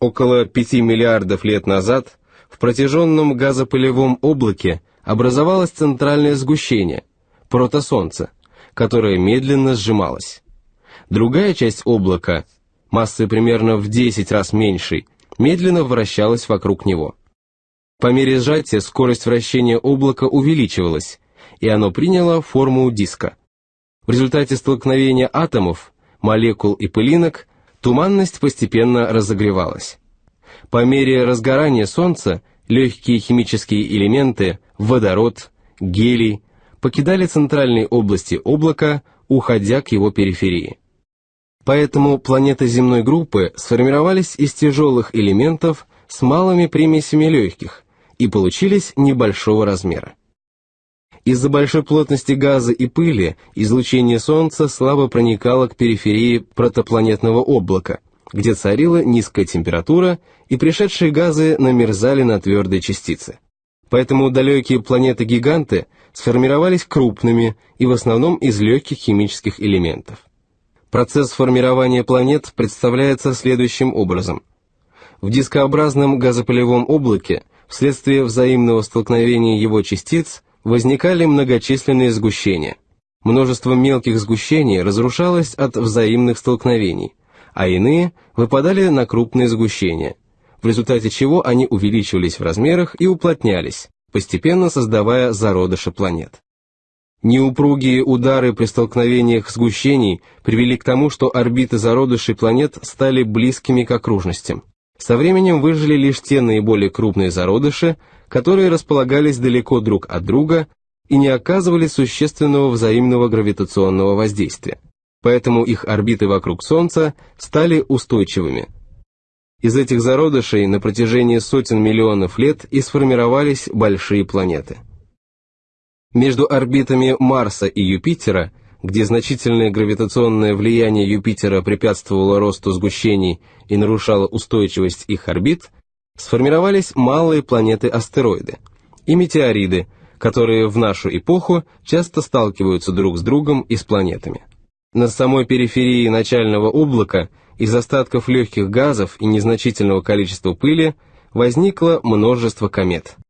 Около 5 миллиардов лет назад в протяженном газопылевом облаке образовалось центральное сгущение, протосолнце, которое медленно сжималось. Другая часть облака, массой примерно в 10 раз меньшей, медленно вращалась вокруг него. По мере сжатия скорость вращения облака увеличивалась, и оно приняло форму диска. В результате столкновения атомов, молекул и пылинок туманность постепенно разогревалась. По мере разгорания Солнца легкие химические элементы, водород, гелий, покидали центральные области облака, уходя к его периферии. Поэтому планеты земной группы сформировались из тяжелых элементов с малыми примесями легких и получились небольшого размера. Из-за большой плотности газа и пыли излучение Солнца слабо проникало к периферии протопланетного облака, где царила низкая температура и пришедшие газы намерзали на твердые частицы. Поэтому далекие планеты-гиганты сформировались крупными и в основном из легких химических элементов. Процесс формирования планет представляется следующим образом. В дискообразном газопылевом облаке вследствие взаимного столкновения его частиц возникали многочисленные сгущения. Множество мелких сгущений разрушалось от взаимных столкновений, а иные выпадали на крупные сгущения, в результате чего они увеличивались в размерах и уплотнялись, постепенно создавая зародыши планет. Неупругие удары при столкновениях сгущений привели к тому, что орбиты зародышей планет стали близкими к окружностям. Со временем выжили лишь те наиболее крупные зародыши, которые располагались далеко друг от друга и не оказывали существенного взаимного гравитационного воздействия. Поэтому их орбиты вокруг Солнца стали устойчивыми. Из этих зародышей на протяжении сотен миллионов лет и сформировались большие планеты. Между орбитами Марса и Юпитера, где значительное гравитационное влияние Юпитера препятствовало росту сгущений и нарушало устойчивость их орбит, сформировались малые планеты-астероиды и метеориды, которые в нашу эпоху часто сталкиваются друг с другом и с планетами. На самой периферии начального облака из остатков легких газов и незначительного количества пыли возникло множество комет –